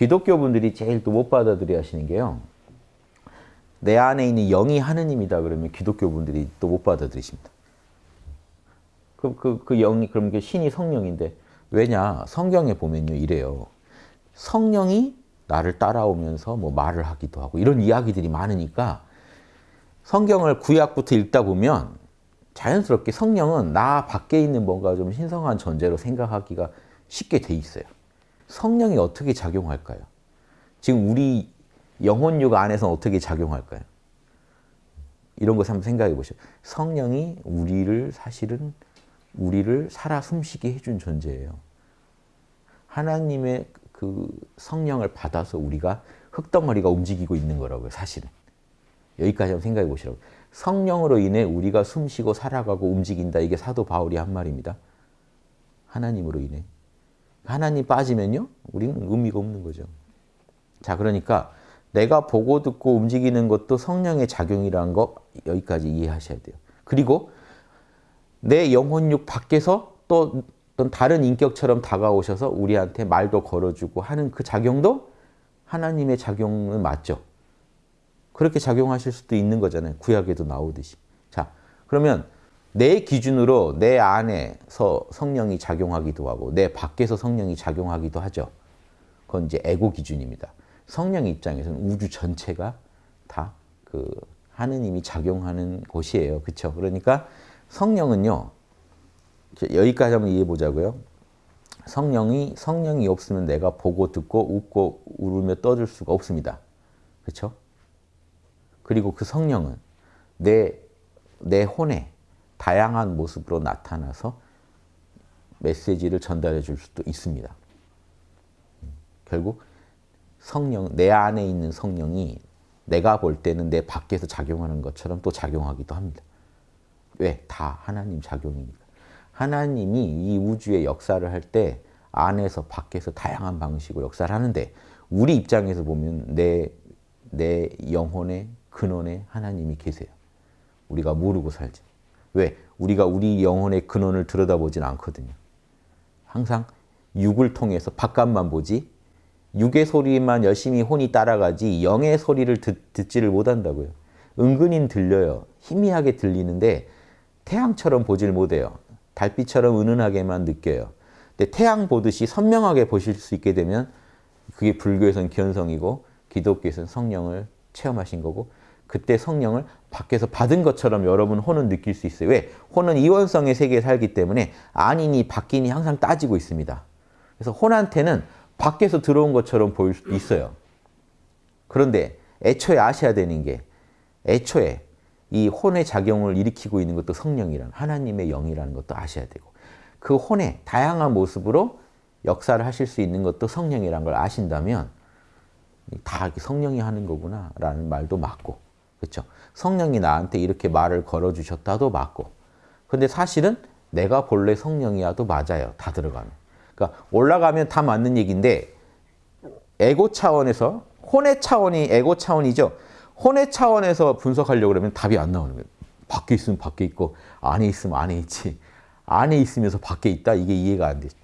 기독교 분들이 제일 또 못 받아들여 하시는 게요. 내 안에 있는 영이 하느님이다 그러면 기독교 분들이 또 못 받아들이십니다. 그, 그, 그 영이, 그럼 그 신이 성령인데, 왜냐? 성경에 보면요, 이래요. 성령이 나를 따라오면서 뭐 말을 하기도 하고, 이런 이야기들이 많으니까, 성경을 구약부터 읽다 보면, 자연스럽게 성령은 나 밖에 있는 뭔가 좀 신성한 존재로 생각하기가 쉽게 돼 있어요. 성령이 어떻게 작용할까요? 지금 우리 영혼육 안에서 어떻게 작용할까요? 이런 것을 한번 생각해 보시죠. 성령이 우리를 사실은 우리를 살아 숨쉬게 해준 존재예요. 하나님의 그 성령을 받아서 우리가 흙덩어리가 움직이고 있는 거라고요. 사실은. 여기까지 한번 생각해 보시라고. 성령으로 인해 우리가 숨쉬고 살아가고 움직인다. 이게 사도 바울이 한 말입니다. 하나님으로 인해. 하나님 빠지면요. 우리는 의미가 없는 거죠. 자, 그러니까 내가 보고 듣고 움직이는 것도 성령의 작용이라는 거 여기까지 이해하셔야 돼요. 그리고 내 영혼육 밖에서 또 어떤 다른 인격처럼 다가오셔서 우리한테 말도 걸어주고 하는 그 작용도 하나님의 작용은 맞죠. 그렇게 작용하실 수도 있는 거잖아요. 구약에도 나오듯이. 자, 그러면 내 기준으로 내 안에서 성령이 작용하기도 하고 내 밖에서 성령이 작용하기도 하죠. 그건 이제 에고 기준입니다. 성령 입장에서는 우주 전체가 다 그 하느님이 작용하는 곳이에요. 그렇죠? 그러니까 성령은요. 여기까지 한번 이해해 보자고요. 성령이 성령이 없으면 내가 보고 듣고 웃고 울으며 떠들 수가 없습니다. 그렇죠? 그리고 그 성령은 내, 내 혼에 다양한 모습으로 나타나서 메시지를 전달해 줄 수도 있습니다. 결국 성령, 내 안에 있는 성령이 내가 볼 때는 내 밖에서 작용하는 것처럼 또 작용하기도 합니다. 왜? 다 하나님 작용이니까. 하나님이 이 우주의 역사를 할 때 안에서 밖에서 다양한 방식으로 역사를 하는데 우리 입장에서 보면 내, 내 영혼의 근원에 하나님이 계세요. 우리가 모르고 살지. 왜? 우리가 우리 영혼의 근원을 들여다보진 않거든요. 항상 육을 통해서 바깥만 보지 육의 소리만 열심히 혼이 따라가지 영의 소리를 듣, 듣지를 못한다고요. 은근히 들려요. 희미하게 들리는데 태양처럼 보질 못해요. 달빛처럼 은은하게만 느껴요. 근데 태양 보듯이 선명하게 보실 수 있게 되면 그게 불교에서는 견성이고 기독교에서는 성령을 체험하신 거고 그때 성령을 밖에서 받은 것처럼 여러분 혼은 느낄 수 있어요. 왜? 혼은 이원성의 세계에 살기 때문에 아니니 바뀌니 항상 따지고 있습니다. 그래서 혼한테는 밖에서 들어온 것처럼 보일 수도 있어요. 그런데 애초에 아셔야 되는 게 애초에 이 혼의 작용을 일으키고 있는 것도 성령이라는 하나님의 영이라는 것도 아셔야 되고 그 혼의 다양한 모습으로 역사를 하실 수 있는 것도 성령이라는 걸 아신다면 다 성령이 하는 거구나 라는 말도 맞고 그렇죠? 성령이 나한테 이렇게 말을 걸어주셨다도 맞고 근데 사실은 내가 본래 성령이야도 맞아요. 다 들어가면. 그러니까 올라가면 다 맞는 얘기인데 에고 차원에서 혼의 차원이 에고 차원이죠. 혼의 차원에서 분석하려고 그러면 답이 안 나오는 거예요. 밖에 있으면 밖에 있고 안에 있으면 안에 있지. 안에 있으면서 밖에 있다? 이게 이해가 안 되죠.